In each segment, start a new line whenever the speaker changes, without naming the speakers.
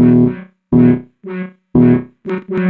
Thank you.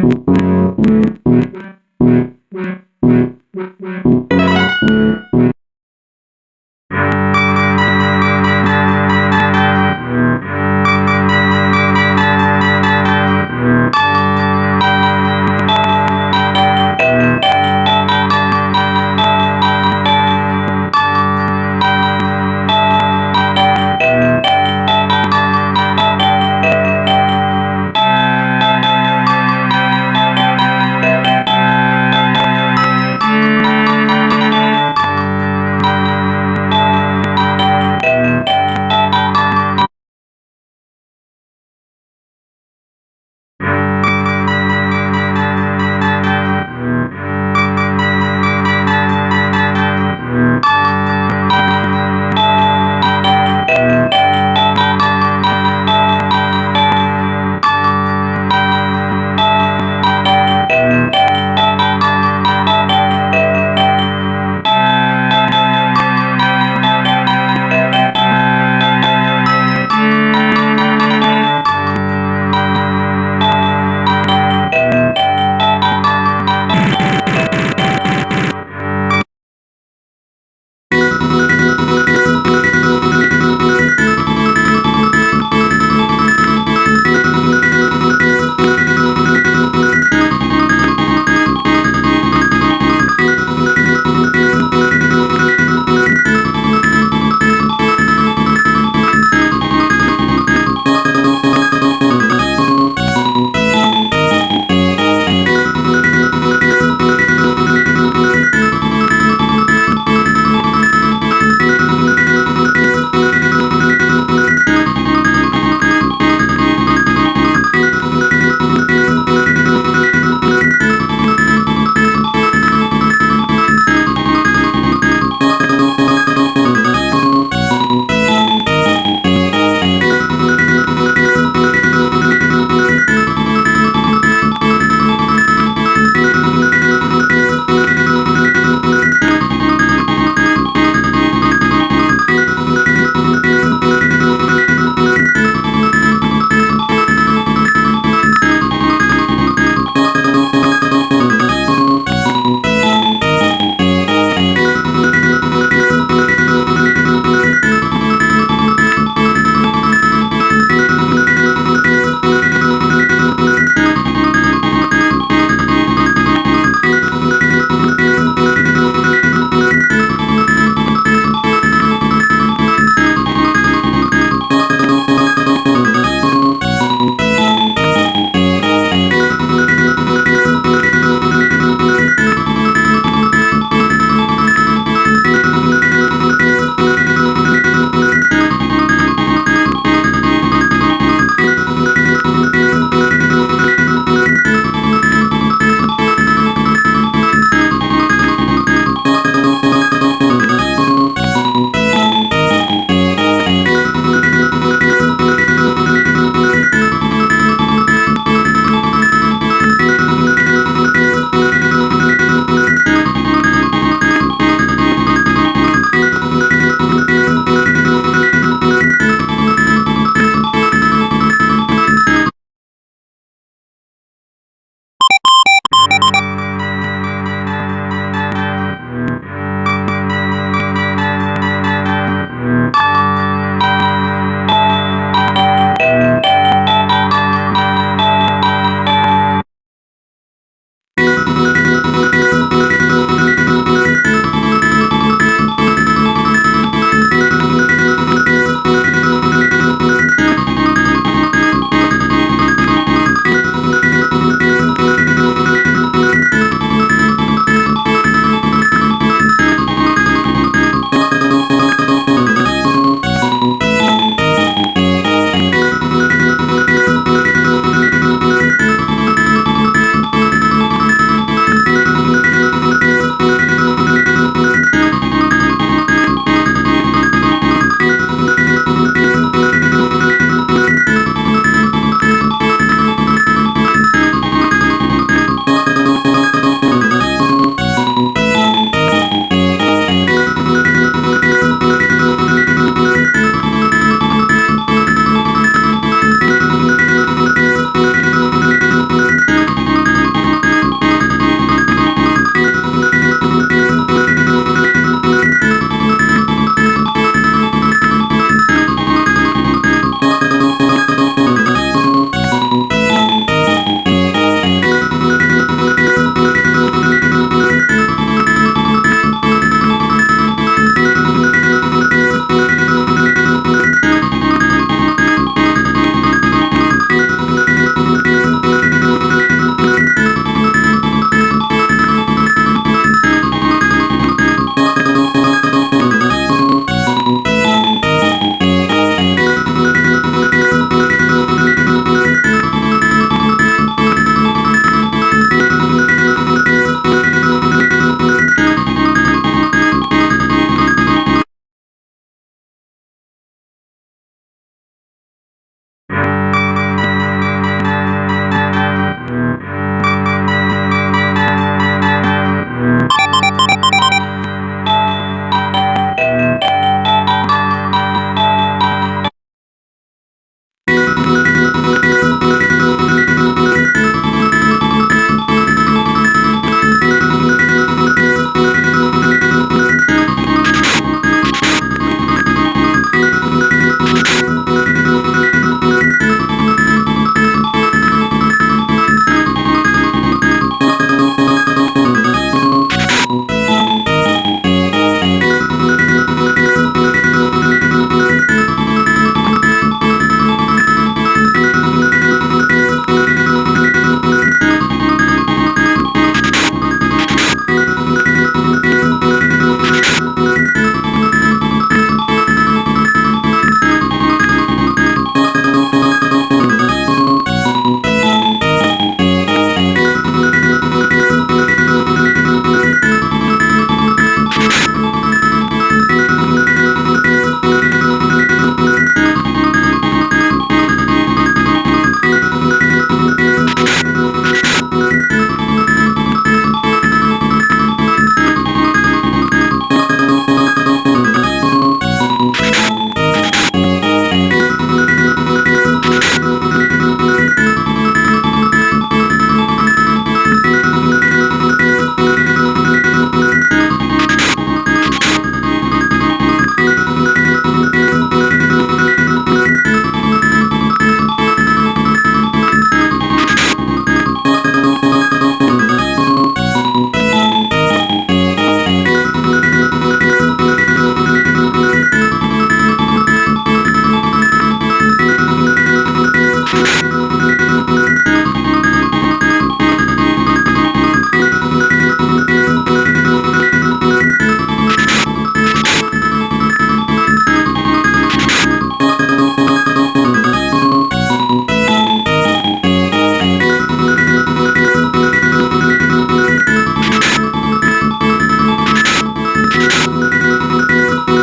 Música